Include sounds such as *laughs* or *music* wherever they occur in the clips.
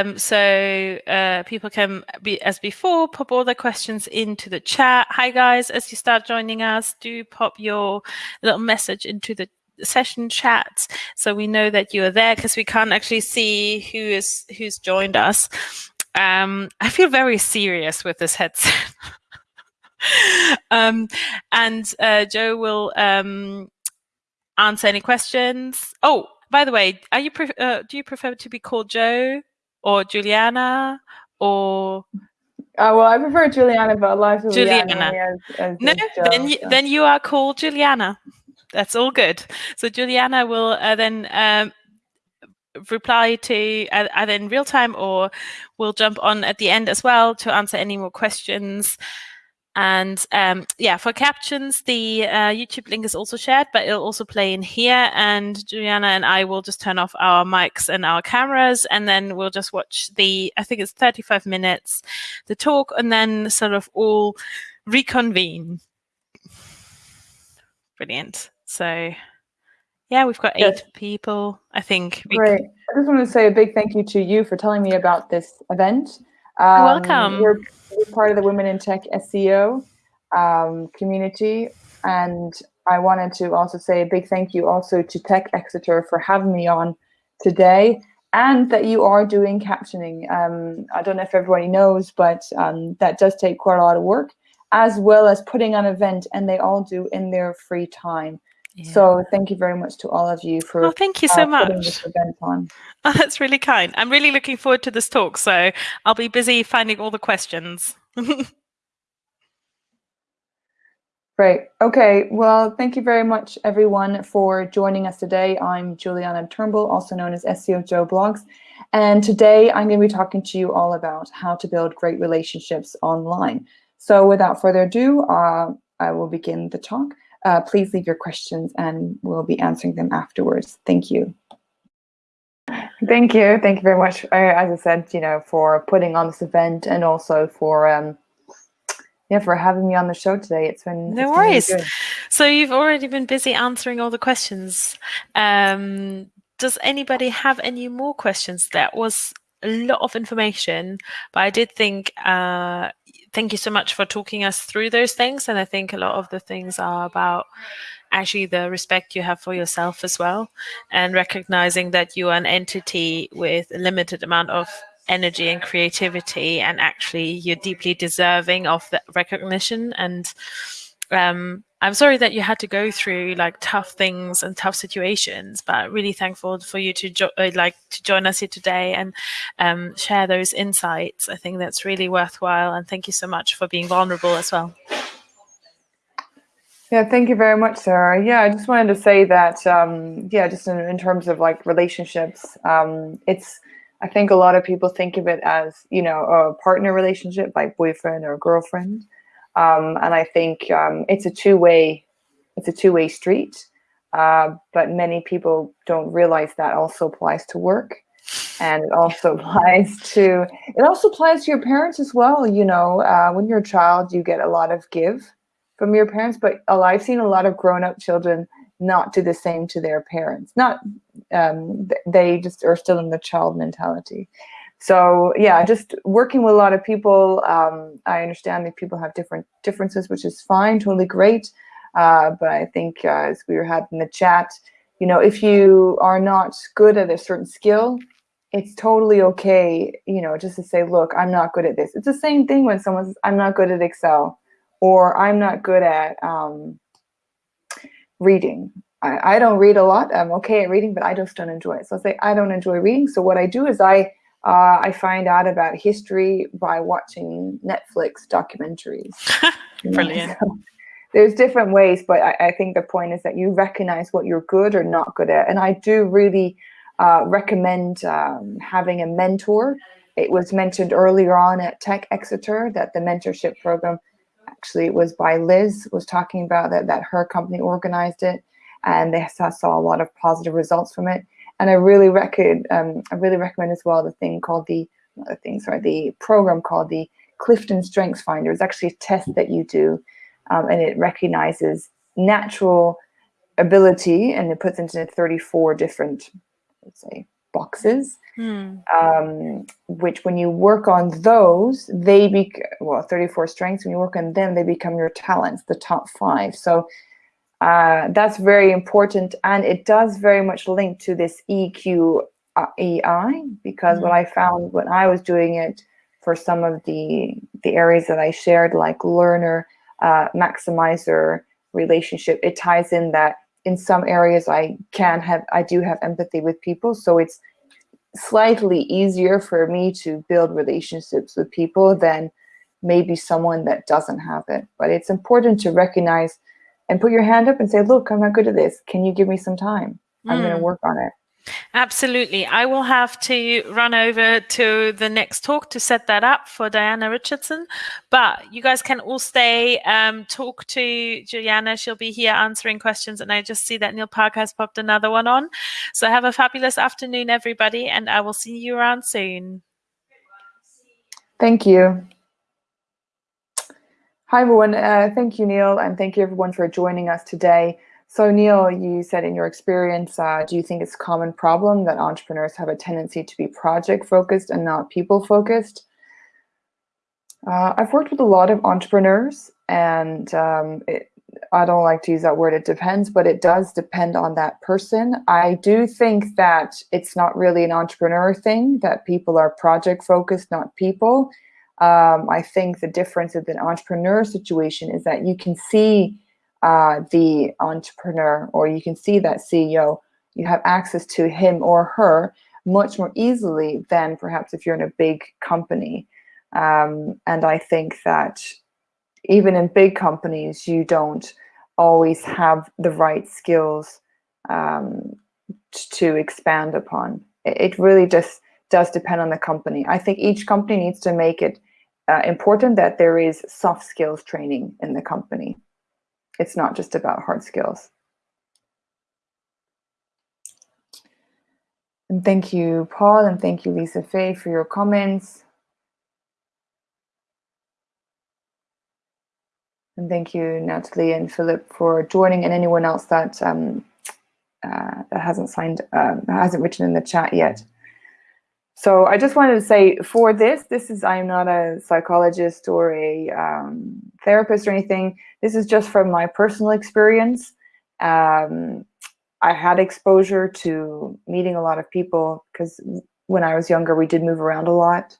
Um, so uh, people can be as before pop all their questions into the chat. Hi guys, as you start joining us, do pop your little message into the session chat so we know that you are there because we can't actually see who is who's joined us. Um, I feel very serious with this headset. *laughs* um, and uh, Joe will um, answer any questions. Oh, by the way, are you uh, do you prefer to be called Joe or Juliana or? Uh, well, I prefer Juliana, but life of Juliana. As, as no, then you, then you are called Juliana. That's all good. So Juliana will uh, then um, reply to uh, either in real time or we'll jump on at the end as well to answer any more questions. And um, yeah, for captions, the uh, YouTube link is also shared, but it'll also play in here. And Juliana and I will just turn off our mics and our cameras, and then we'll just watch the, I think it's 35 minutes, the talk, and then sort of all reconvene. Brilliant. So yeah, we've got eight yes. people, I think. Great. I just want to say a big thank you to you for telling me about this event. Um, welcome. You're, you're, part of the Women in Tech SEO um, community. And I wanted to also say a big thank you also to Tech Exeter for having me on today and that you are doing captioning. Um, I don't know if everybody knows, but um, that does take quite a lot of work, as well as putting on an event, and they all do in their free time. Yeah. So thank you very much to all of you for oh, thank you so uh, much. this event on. *laughs* Oh, that's really kind. I'm really looking forward to this talk. So I'll be busy finding all the questions. *laughs* Great. Okay. Well, thank you very much, everyone, for joining us today. I'm Juliana Turnbull, also known as SEO Joe Blogs. And today I'm going to be talking to you all about how to build great relationships online. So without further ado, uh, I will begin the talk uh, please leave your questions and we'll be answering them afterwards. Thank you. Thank you. Thank you very much, as I said, you know, for putting on this event and also for um, yeah, for having me on the show today. It's been no it's worries. Been really so you've already been busy answering all the questions. Um, does anybody have any more questions? That was a lot of information, but I did think uh, thank you so much for talking us through those things. And I think a lot of the things are about actually the respect you have for yourself as well and recognizing that you are an entity with a limited amount of energy and creativity and actually you're deeply deserving of that recognition and um, I'm sorry that you had to go through like tough things and tough situations, but really thankful for you to uh, like to join us here today and um, share those insights. I think that's really worthwhile, and thank you so much for being vulnerable as well. Yeah, thank you very much, Sarah. Yeah, I just wanted to say that, um, yeah, just in, in, terms of like relationships, um, it's, I think a lot of people think of it as, you know, a partner relationship, like boyfriend or girlfriend. Um, and I think um, it's a two-way, it's a two-way street. Uh, but many people don't realize that also applies to work, and it also *laughs* applies to it also applies to your parents as well. You know, uh, when you're a child, you get a lot of give from your parents, but I've seen a lot of grown-up children not do the same to their parents. Not um, they just are still in the child mentality so yeah, just working with a lot of people. Um, I understand that people have different differences, which is fine, totally great. Uh, but I think uh, as we were having the chat, you know, if you are not good at a certain skill, it's totally okay, you know, just to say, look, I'm not good at this. It's the same thing when someone says, I'm not good at Excel or I'm not good at um, reading. I, I don't read a lot. I'm okay at reading, but I just don't enjoy it. So I say, I don't enjoy reading. So what I do is I uh, I find out about history by watching Netflix documentaries. *laughs* Brilliant. So there's different ways, but I, I, think the point is that you recognize what you're good or not good at. And I do really uh, recommend um, having a mentor. It was mentioned earlier on at Tech Exeter that the mentorship program, actually it was by Liz, was talking about that, that her company organized it and they saw, saw a lot of positive results from it. And I really recommend, um, I really recommend as well the thing called the, the thing, sorry, the program called the Clifton Strengths Finder. It's actually a test that you do, um, and it recognizes natural ability, and it puts into 34 different, let's say, boxes, Mm. um, which when you work on those, they be well, 34 strengths, when you work on them, they become your talents, the top five. So uh, that's very important. And it does very much link to this EQ uh, because Mm. what I found when I was doing it for some of the, the areas that I shared, like learner, uh, maximizer, relationship, it ties in that in some areas I can have, I do have empathy with people. So it's slightly easier for me to build relationships with people than maybe someone that doesn't have it. But it's important to recognize and put your hand up and say, look, I'm not good at this. Can you give me some time? I'm going to Mm. work on it. Absolutely. I will have to run over to the next talk to set that up for Diana Richardson. But you guys can all stay, um, talk to Juliana. She'll be here answering questions. And I just see that Neil Park has popped another one on. So have a fabulous afternoon, everybody. And I will see you around soon. Thank you. Hi, everyone. Uh, thank you, Neil, and thank you, everyone, for joining us today. So, Neil, you said in your experience, uh, do you think it's a common problem that entrepreneurs have a tendency to be project-focused and not people-focused? Uh, I've worked with a lot of entrepreneurs, and um, it, I don't like to use that word, it depends, but it does depend on that person. I do think that it's not really an entrepreneur thing, that people are project-focused, not people. Um, I think the difference with an entrepreneur situation is that you can see uh, the entrepreneur or you can see that CEO, you have access to him or her much more easily than perhaps if you're in a big company. Um, and I think that even in big companies, you don't always have the right skills um, to expand upon. It really just does depend on the company. I think each company needs to make it uh, important that there is soft skills training in the company. It's not just about hard skills. And thank you, Paul, and thank you, Lisa Fay, for your comments. And thank you, Natalie and Philip, for joining, and anyone else that um, uh, that hasn't signed, um, hasn't written in the chat yet. So I just wanted to say for this, this is, I'm not a psychologist or a um, therapist or anything. This is just from my personal experience. Um, I had exposure to meeting a lot of people because when I was younger, we did move around a lot.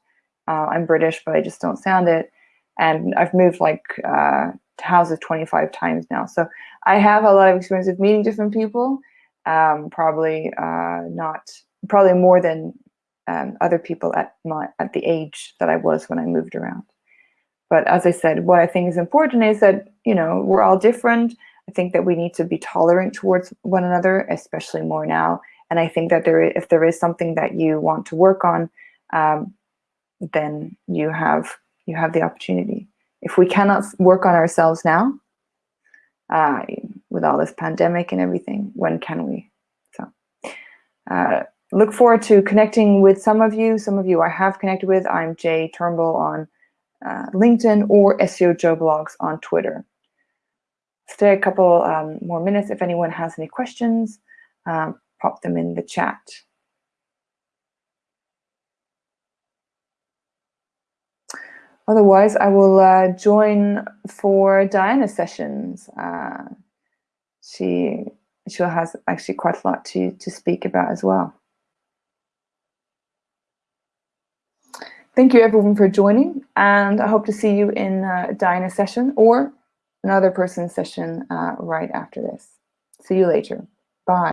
Uh, I'm British, but I just don't sound it. And I've moved like uh, houses 25 times now. So I have a lot of experience of meeting different people, um, probably uh, not, probably more than um, other people at my at the age that I was when I moved around. But as I said, what I think is important is that you know we're all different. I think that we need to be tolerant towards one another, especially more now. And I think that there, if there is something that you want to work on, um, then you have you have the opportunity. If we cannot work on ourselves now, uh, with all this pandemic and everything, when can we? So. Uh, look forward to connecting with some of you. Some of you I have connected with. I'm Jay Turnbull on uh, LinkedIn or SEO Joe Blogs on Twitter. Stay a couple um, more minutes. If anyone has any questions, um, pop them in the chat. Otherwise, I will uh, join for Diana's sessions. Uh, she she has actually quite a lot to, to speak about as well. Thank you everyone for joining and I hope to see you in uh, Diana's session or another person's session uh, right after this. See you later. Bye.